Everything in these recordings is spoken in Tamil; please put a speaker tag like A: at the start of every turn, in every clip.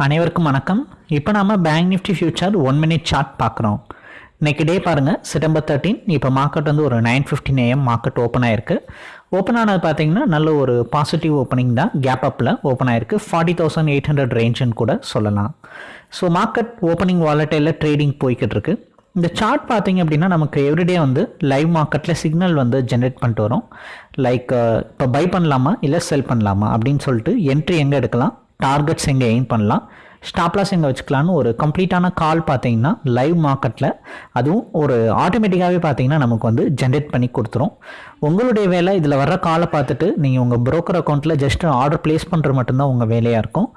A: அனைவருக்கும் வணக்கம். இப்போ நாம bank Nifty future one minute chart பார்க்குறோம். இன்றைக்கி டே பாருங்கள் செப்டம்பர் தேர்ட்டீன் இப்போ மார்க்கெட் வந்து ஒரு nine fifteen AM market open ஆயிருக்கு. ஓப்பன் ஆனது பார்த்தீங்கன்னா நல்ல ஒரு பாசிட்டிவ் ஓப்பனிங் தான். கேப் அப்பில் ஓப்பன் ஆயிருக்கு. ஃபார்ட்டி தௌசண்ட் எயிட் ஹண்ட்ரட் ரேஞ்சுன்னு கூட சொல்லலாம். ஸோ மார்க்கெட் ஓப்பனிங் வாலட்டையில் ட்ரேடிங் போய்கிட்டு இருக்கு. இந்த சார்ட் பார்த்தீங்க அப்படின்னா நமக்கு எவ்ரிடே வந்து லைவ் மார்க்கெட்டில் சிக்னல் வந்து ஜென்ரேட் பண்ணிட்டு வரும். லைக் இப்போ பை பண்ணலாமா இல்லை செல் பண்ணலாமா அப்படின்னு சொல்லிட்டு என்ட்ரி எங்கே எடுக்கலாம்? டார்கெட்ஸ் எங்கே எயின் பண்ணலாம். ஸ்டாப்லாஸ் எங்கே வச்சுக்கலான்னு ஒரு கம்ப்ளீட்டான கால் பார்த்தீங்கன்னா லைவ் மார்க்கெட்டில் அதுவும் ஒரு ஆட்டோமேட்டிக்காகவே பார்த்தீங்கன்னா நமக்கு வந்து ஜென்ரேட் பண்ணி கொடுத்துரும். உங்களுடைய வேலை இதில் வர்ற காலை பார்த்துட்டு நீங்கள் உங்கள் ப்ரோக்கர் அக்கௌண்ட்டில் ஜஸ்ட் ஆர்டர் ப்ளேஸ் பண்ணுற மட்டும்தான் உங்கள் வேலையாக இருக்கும்.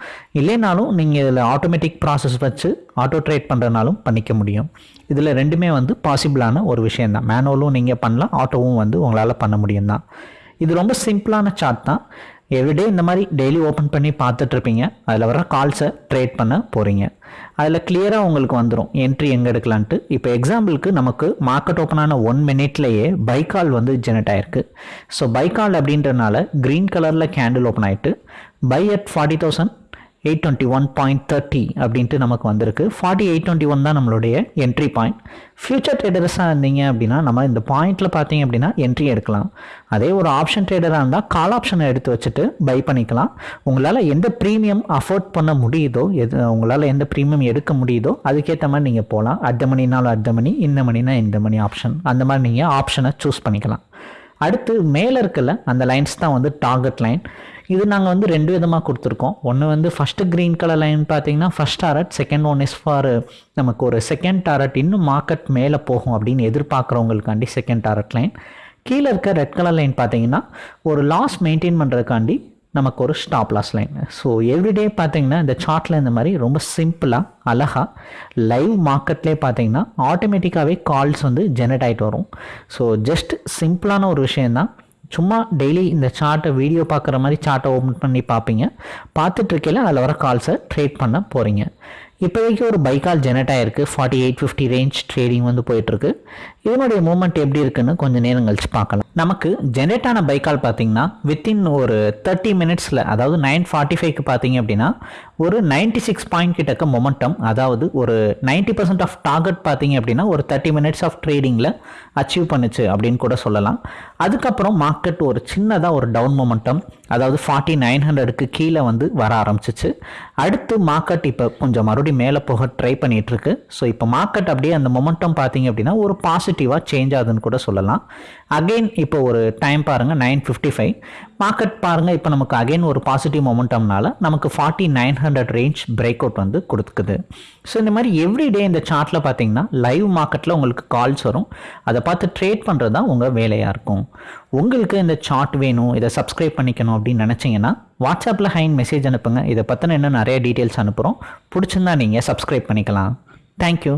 A: இல்லைனாலும் நீங்கள் இதில் ஆட்டோமேட்டிக் ப்ராசஸ் வச்சு ஆட்டோ ட்ரேட் பண்ணுறனாலும் பண்ணிக்க முடியும். இதில் ரெண்டுமே வந்து பாசிபிளான ஒரு விஷயந்தான் மேனுவலும் நீங்கள் பண்ணலாம் ஆட்டோவும் வந்து உங்களால் பண்ண முடியும் தான் இது ரொம்ப சிம்பிளான சார்ட் தான். எவ்ரிடே இந்த மாதிரி டெய்லி ஓப்பன் பண்ணி பார்த்துட்டு இருப்பீங்க அதில் வர கால்ஸை ட்ரேட் பண்ண போகிறீங்க அதில் கிளியராக உங்களுக்கு வந்துடும் என்ட்ரி எங்கே எடுக்கலான்ட்டு. இப்போ எக்ஸாம்பிளுக்கு நமக்கு மார்க்கெட் ஓப்பன் ஆன ஒன் மினிட்லேயே பை கால் வந்து ஜெனரேட் ஆயிருக்கு. ஸோ பை கால் அப்படின்றனால க்ரீன் கலரில் கேண்டில் ஓப்பன் ஆகிட்டு buy at forty thousand eight twenty one point thirty அப்படின்ட்டு நமக்கு வந்திருக்கு. ஃபார்ட்டி எயிட் டுவெண்ட்டி ஒன் தான் நம்மளுடைய என்ட்ரி பாயிண்ட் ஃபியூச்சர் ட்ரேடர்ஸாக இருந்தீங்க அப்படின்னா நம்ம இந்த பாயிண்ட்டில் பார்த்தீங்க அப்படின்னா என்ட்ரி எடுக்கலாம். அதே ஒரு ஆப்ஷன் ட்ரேடராக இருந்தால் கால் ஆப்ஷனை எடுத்து வச்சுட்டு பை பண்ணிக்கலாம். உங்களால் எந்த ப்ரீமியம் அஃபோர்ட் பண்ண முடியுதோ எது உங்களால் எந்த ப்ரீமியம் எடுக்க முடியுதோ அதுக்கேற்ற மாதிரி நீங்கள் போகலாம் அடுத்த மணினாலும் அடுத்த மணி இந்த மணினா இந்த மணி ஆப்ஷன் அந்த மாதிரி நீங்கள் ஆப்ஷனை சூஸ் பண்ணிக்கலாம். அடுத்து மேலே இருக்கல அந்த லைன்ஸ் தான் வந்து டார்கெட் லைன் இது நாங்கள் வந்து ரெண்டு விதமாக கொடுத்துருக்கோம். ஒன்று வந்து ஃபஸ்ட்டு க்ரீன் கலர் லைன் பார்த்தீங்கன்னா first target second one is for நமக்கு ஒரு செகண்ட் டாரட் இன்னும் மார்க்கெட் மேலே போகும் அப்படின்னு எதிர்பார்க்குறவங்களுக்காண்டி செகண்ட் டாரட் லைன் கீழே இருக்க ரெட் கலர் லைன் பார்த்தீங்கன்னா ஒரு லாஸ் மெயின்டைன் பண்ணுறதுக்காண்டி நமக்கு ஒரு stop loss line so every day பார்த்தீங்கன்னா இந்த சார்ட்டில் இந்த மாதிரி ரொம்ப சிம்பிளாக அழகாக லைவ் மார்க்கெட்லேயே பார்த்தீங்கன்னா ஆட்டோமேட்டிக்காகவே கால்ஸ் வந்து ஜெனரேட் ஆகிட்டு வரும். ஸோ ஜஸ்ட் சிம்பிளான ஒரு விஷயந்தான் சும்மா டெய்லி இந்த சார்ட்டை வீடியோ பார்க்குற மாதிரி சார்ட்டை ஓப்பன் பண்ணி பார்ப்பீங்க. பார்த்துட்ருக்கையில் அதில் வர கால்ஸை ட்ரேட் பண்ண போகிறீங்க இப்போதைக்கு ஒரு பைக்கால் ஜெனரேட் ஆயிருக்கு. Forty eight fifty range trading வந்து போயிட்டுருக்கு. இதனுடைய மூமெண்ட் எப்படி இருக்குன்னு கொஞ்சம் நேரம் கழிச்சு பார்க்கலாம். நமக்கு ஜெனரேட் ஆன பைக்கால் பார்த்தீங்கன்னா வித்தின் ஒரு தேர்ட்டி மினிட்ஸில் அதாவது நைன் ஃபார்ட்டி ஃபைவ்க்கு பார்த்தீங்க அப்படின்னா ஒரு நைன்டி சிக்ஸ் பாயிண்ட் கிட்டக்க மொமெண்டம் அதாவது ஒரு நைன்டி பர்சன்ட் ஆஃப் டார்கெட் பார்த்தீங்க அப்படின்னா ஒரு தேர்ட்டி மினிட்ஸ் ஆஃப் ட்ரேடிங்கில் அச்சீவ் பண்ணுச்சு அப்படின்னு கூட சொல்லலாம். அதுக்கப்புறம் மார்க்கெட் ஒரு சின்னதாக ஒரு டவுன் மொமெண்டம் அதாவது ஃபார்ட்டி நைன் ஹண்ட்ரடுக்கு கீழே வந்து வர ஆரம்பிச்சிச்சு. அடுத்து மார்க்கெட் இப்போ கொஞ்சம் மறுபடியும் மேலே போக ட்ரை பண்ணிட்டு இருக்கு ஸோ இப்போ மார்க்கெட் அப்படியே அந்த மொமெண்டம் பார்த்தீங்க அப்படின்னா ஒரு பாசிட்டிவாக சேஞ்ச் ஆகுதுன்னு கூட சொல்லலாம். அகெயின் இப்போ ஒரு டைம் பாருங்கள் நைன் ஃபிஃப்டி ஃபைவ் மார்க்கெட் பாருங்கள் இப்போ நமக்கு அகைன் ஒரு பாசிட்டிவ் மொமெண்டம்னால நமக்கு forty nine hundred range break out வந்து கொடுக்குது. ஸோ இந்த மாதிரி எவ்ரிடே இந்த சார்ட்டில் பார்த்தீங்கன்னா லைவ் மார்க்கெட்டில் உங்களுக்கு கால்ஸ் வரும். அதை பார்த்து ட்ரேட் பண்ணுறது தான் உங்கள் வேலையாக இருக்கும். உங்களுக்கு இந்த சார்ட் வேணும் இதை சப்ஸ்கிரைப் பண்ணிக்கணும் அப்படின்னு நினச்சிங்கன்னா வாட்ஸ்அப்பில் ஹைன் மெசேஜ் அனுப்புங்க. இதை பற்றின இன்னும் நிறைய டீட்டெயில்ஸ் அனுப்புகிறோம் பிடிச்சிருந்தா நீங்கள் சப்ஸ்கிரைப் பண்ணிக்கலாம். தேங்க்யூ